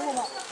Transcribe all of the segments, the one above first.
どう。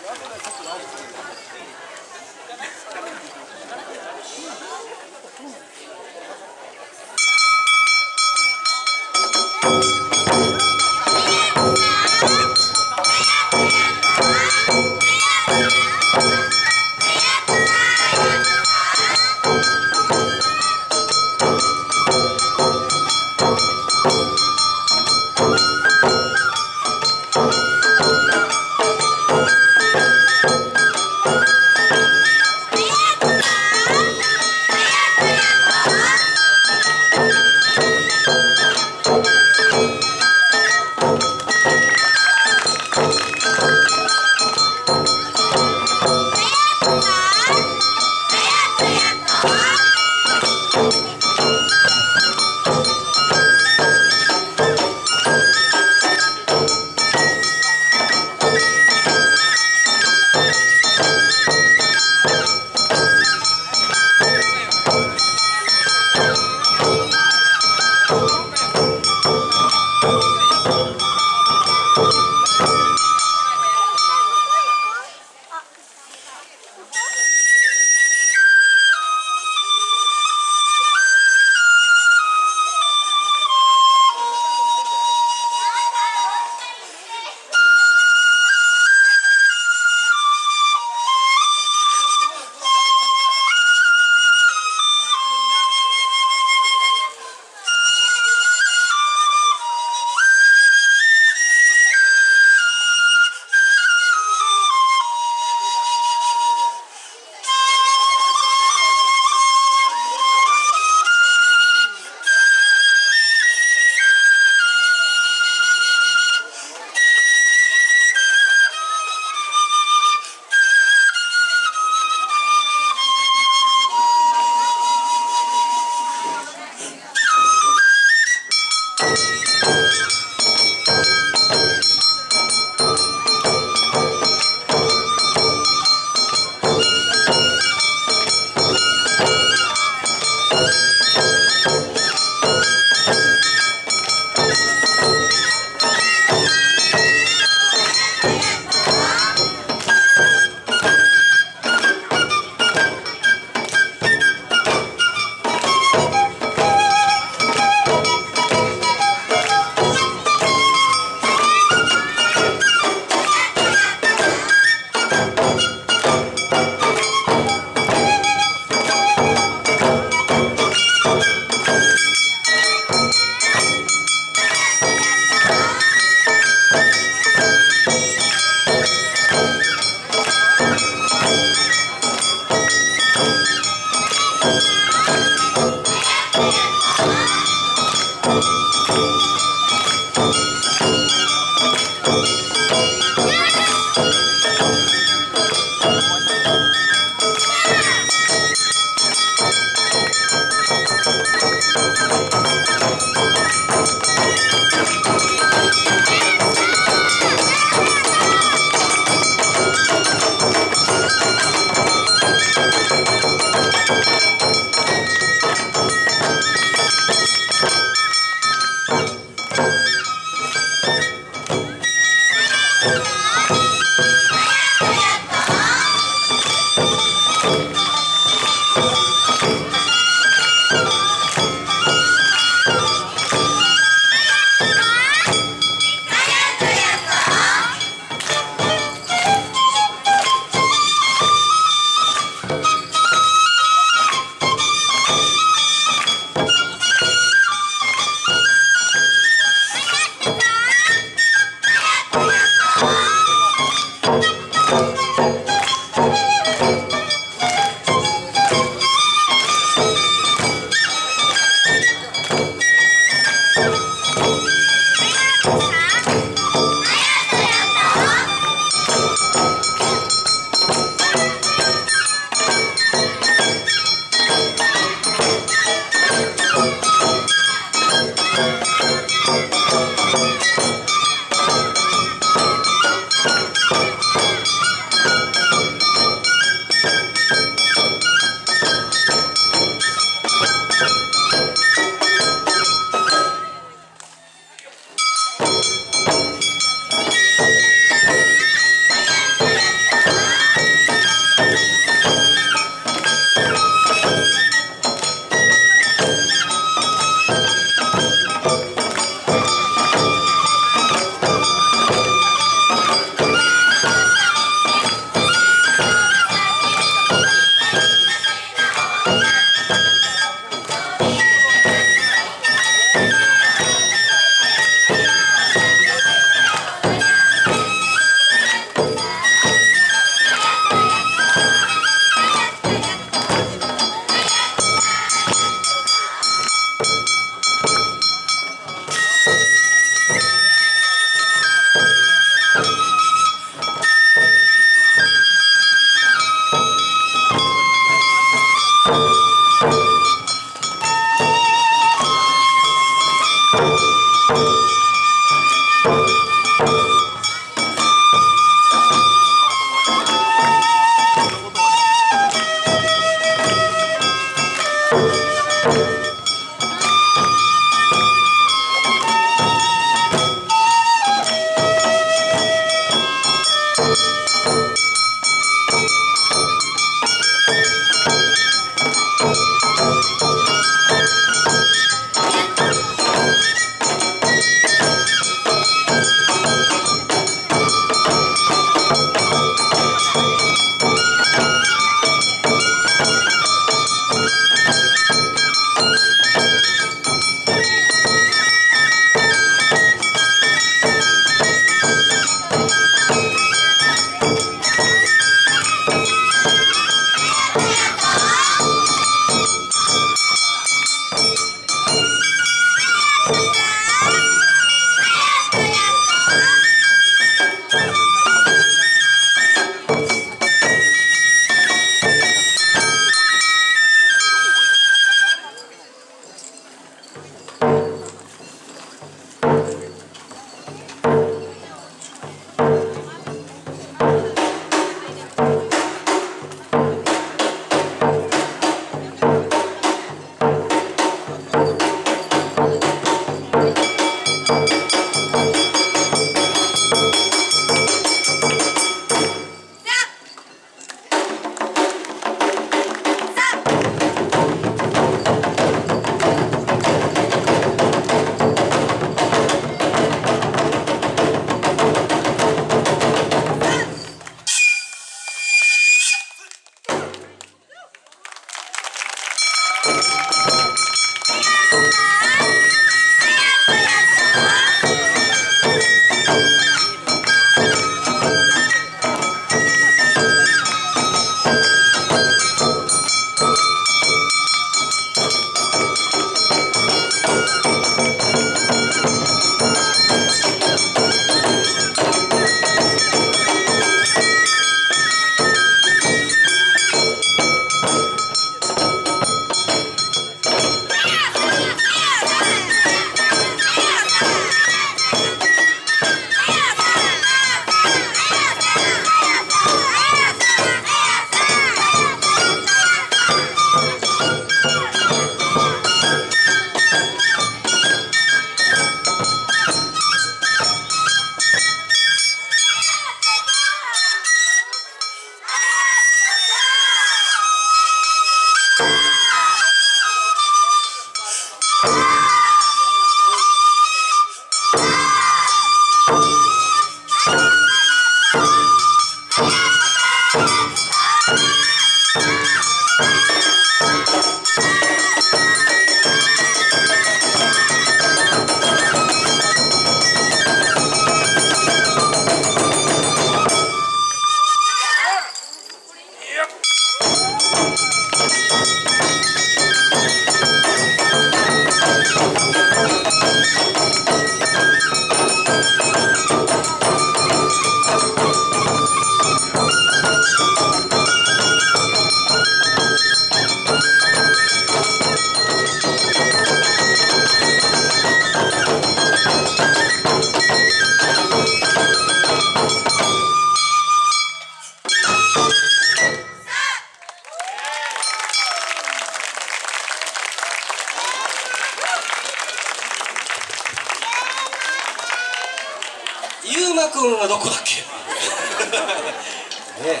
ゆうまくんはどこだっけ？ね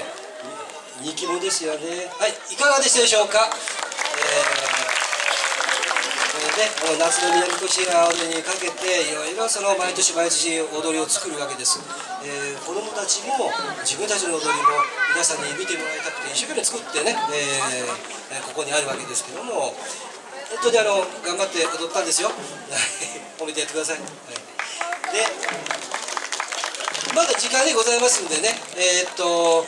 人気者ですよね。はいいかがでしたでしょうか、えー、これね、夏の南越谷踊りにかけていろいろその毎年毎年踊りを作るわけです、えー、子どもたちも自分たちの踊りも皆さんに見てもらいたくて一生懸命作ってね、えー、ここにあるわけですけども本当にあの頑張って踊ったんですよ。褒めてやってください、はい、でまだ時間でございますんでね。えー、っと